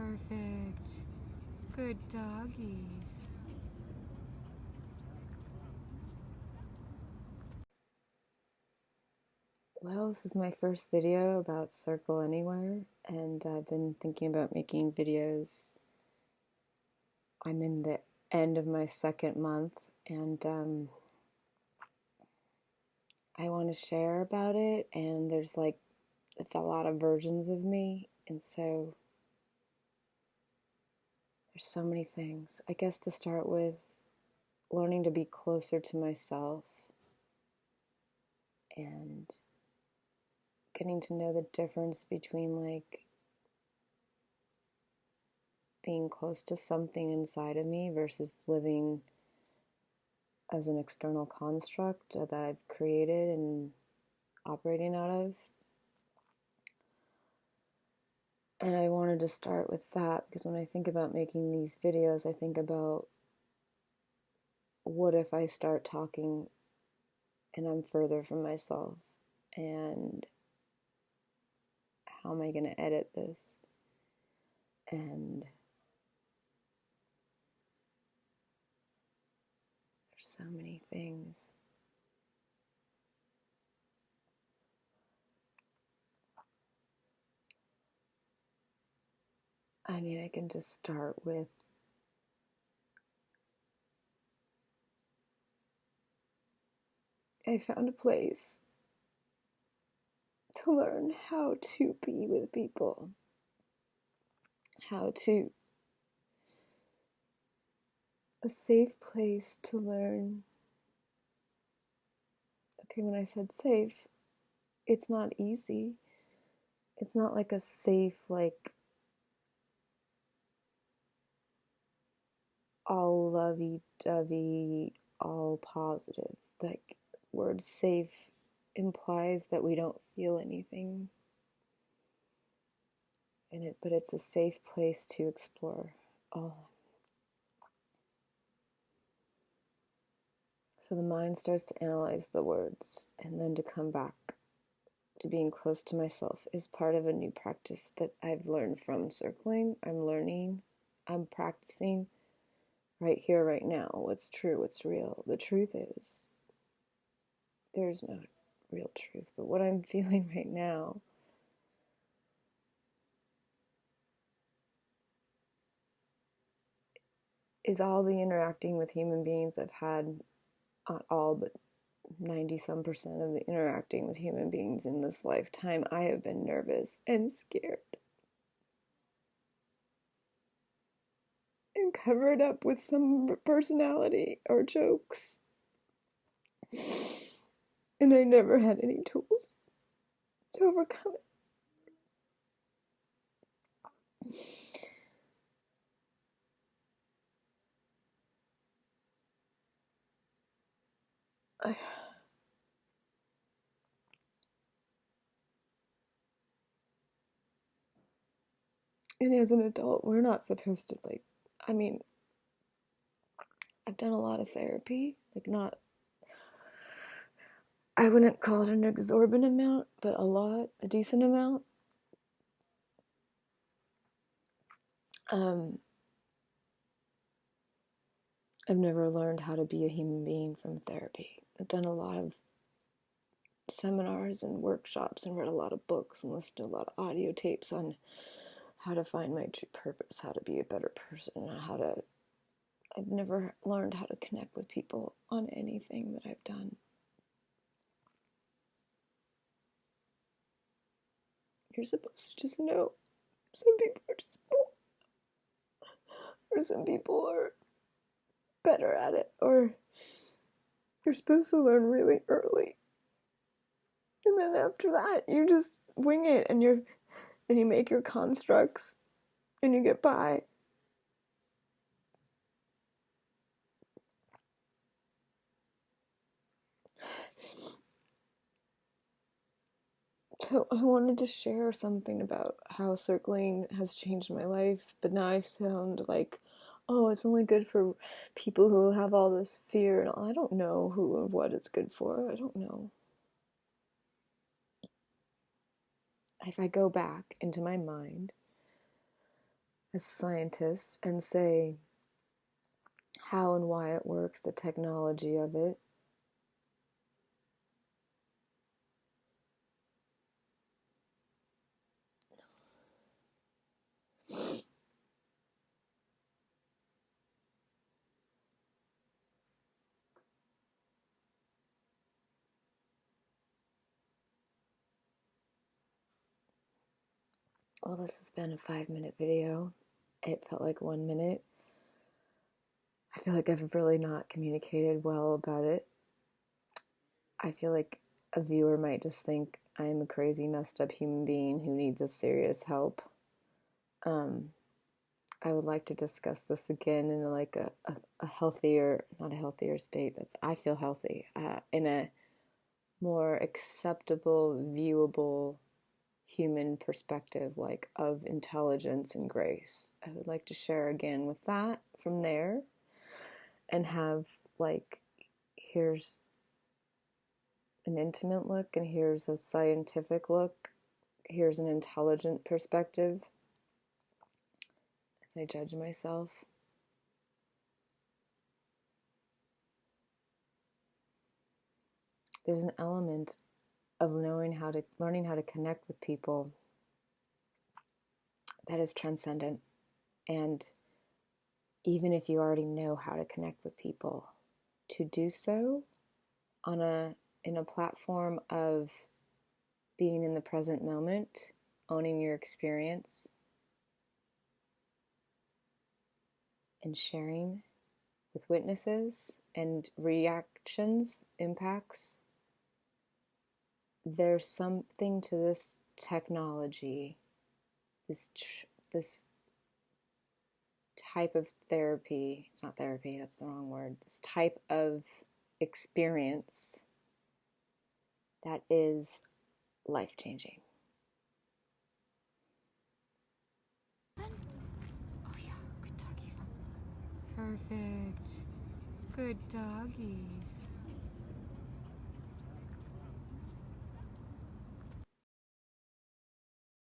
Perfect. Good doggies. Well, this is my first video about Circle Anywhere, and I've been thinking about making videos. I'm in the end of my second month, and um, I want to share about it. And there's like a lot of versions of me, and so there's so many things. I guess to start with, learning to be closer to myself and getting to know the difference between like being close to something inside of me versus living as an external construct that I've created and operating out of. And I wanted to start with that because when I think about making these videos, I think about what if I start talking and I'm further from myself and how am I going to edit this? And there's so many things. I mean, I can just start with I found a place to learn how to be with people, how to, a safe place to learn. Okay, when I said safe, it's not easy. It's not like a safe, like, all lovey dovey, all positive. Like, word safe implies that we don't feel anything in it, but it's a safe place to explore all. So the mind starts to analyze the words and then to come back to being close to myself is part of a new practice that I've learned from circling. I'm learning, I'm practicing right here, right now. What's true, what's real. The truth is, there's no real truth, but what I'm feeling right now is all the interacting with human beings I've had, not all, but 90 some percent of the interacting with human beings in this lifetime, I have been nervous and scared. And covered up with some personality or jokes. And I never had any tools to overcome it. I, and as an adult, we're not supposed to, like, I mean, I've done a lot of therapy, like, not I wouldn't call it an exorbitant amount, but a lot, a decent amount. Um, I've never learned how to be a human being from therapy. I've done a lot of seminars and workshops and read a lot of books and listened to a lot of audio tapes on how to find my true purpose, how to be a better person, how to. I've never learned how to connect with people on anything that I've done. You're supposed to just know. Some people are just or some people are better at it, or you're supposed to learn really early. And then after that, you just wing it and you're and you make your constructs and you get by. So I wanted to share something about how circling has changed my life, but now I sound like, oh, it's only good for people who have all this fear, and I don't know who and what it's good for. I don't know. If I go back into my mind, as a scientist and say how and why it works, the technology of it. Well, this has been a five minute video. It felt like one minute. I feel like I've really not communicated well about it. I feel like a viewer might just think I'm a crazy, messed up human being who needs a serious help. Um, I would like to discuss this again in like a, a, a healthier, not a healthier state. That's I feel healthy uh, in a more acceptable, viewable human perspective, like of intelligence and grace. I would like to share again with that from there and have like here's an intimate look and here's a scientific look. Here's an intelligent perspective. As i judge myself. There's an element of knowing how to learning how to connect with people that is transcendent. And even if you already know how to connect with people to do so on a in a platform of being in the present moment owning your experience and sharing with witnesses and reactions impacts there's something to this technology this this type of therapy it's not therapy that's the wrong word this type of experience that is life changing Oh yeah, good doggies. Perfect. Good doggies.